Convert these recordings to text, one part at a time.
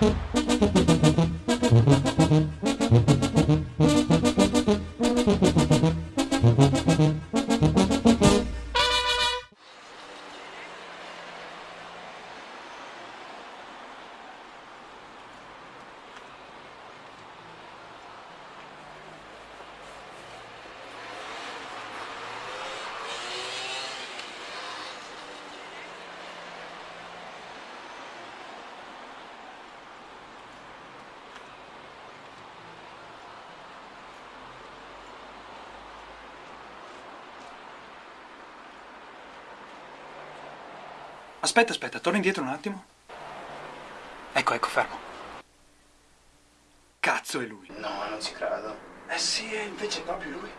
Mm-hmm. Aspetta, aspetta, torna indietro un attimo. Ecco, ecco, fermo. Cazzo è lui. No, non ci credo. Eh sì, e invece è proprio lui.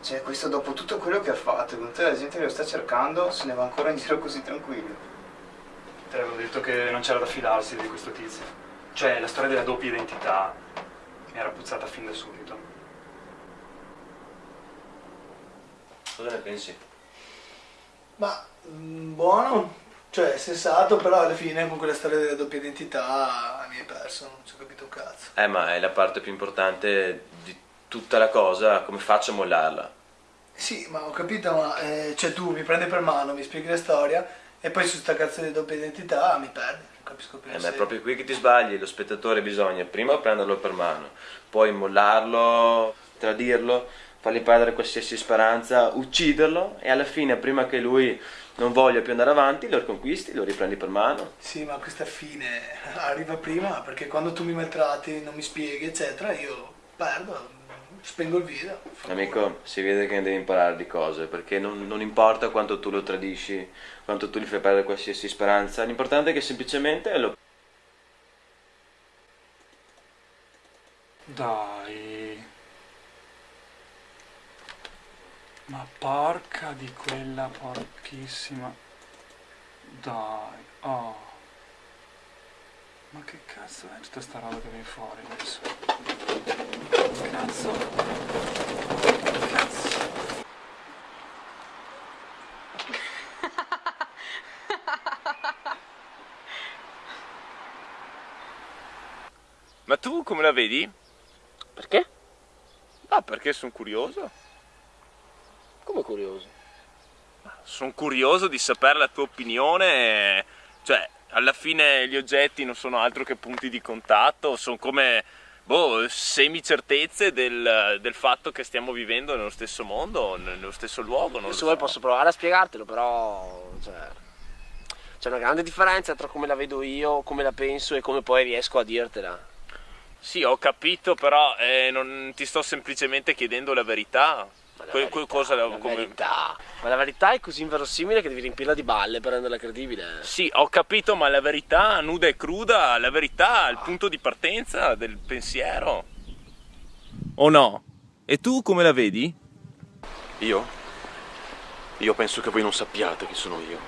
Cioè, questo dopo tutto quello che ha fatto, con te la gente che lo sta cercando, se ne va ancora in giro così tranquillo. Te l'avevo detto che non c'era da fidarsi di questo tizio. Cioè, la storia della doppia identità mi era puzzata fin da subito. Cosa ne pensi? Ma mm, buono, cioè sensato, però alla fine con quella storia della doppia identità mi hai perso, non ci ho capito un cazzo. Eh, ma è la parte più importante di tutta la cosa, come faccio a mollarla? Sì, ma ho capito, ma eh, cioè tu mi prendi per mano, mi spieghi la storia e poi su sta cazzo di doppia identità mi perdi, non capisco più. Eh, ma è proprio qui che ti sbagli, lo spettatore bisogna prima prenderlo per mano, poi mollarlo, tradirlo, fargli perdere qualsiasi speranza, ucciderlo e alla fine, prima che lui non voglia più andare avanti, lo riconquisti, lo riprendi per mano. Sì, ma questa fine arriva prima perché quando tu mi maltratti, non mi spieghi, eccetera, io perdo, spengo il video. Amico, si vede che ne devi imparare di cose, perché non, non importa quanto tu lo tradisci, quanto tu gli fai perdere qualsiasi speranza, l'importante è che semplicemente lo... Dai. Ma porca di quella porchissima. Dai. Oh. Ma che cazzo è tutta sta roba che viene fuori adesso? Cazzo. Cazzo. Ma tu come la vedi? Perché? Ah, perché sono curioso. Come curioso. Sono curioso di sapere la tua opinione. Cioè, alla fine gli oggetti non sono altro che punti di contatto, sono come boh, semi-certezze del, del fatto che stiamo vivendo nello stesso mondo, nello stesso luogo. Non Se vuoi so. posso provare a spiegartelo, però cioè, c'è una grande differenza tra come la vedo io, come la penso e come poi riesco a dirtela. Sì, ho capito, però eh, non ti sto semplicemente chiedendo la verità. Ma la Que- verità, que- cosa la come- verità. Ma la verità è così inverosimile che devi riempirla di balle per renderla credibile. Sì, ho capito, ma la verità nuda e cruda, la verità è il punto di partenza del pensiero. O no? E tu come la vedi? Io? Io penso che voi non sappiate chi sono io.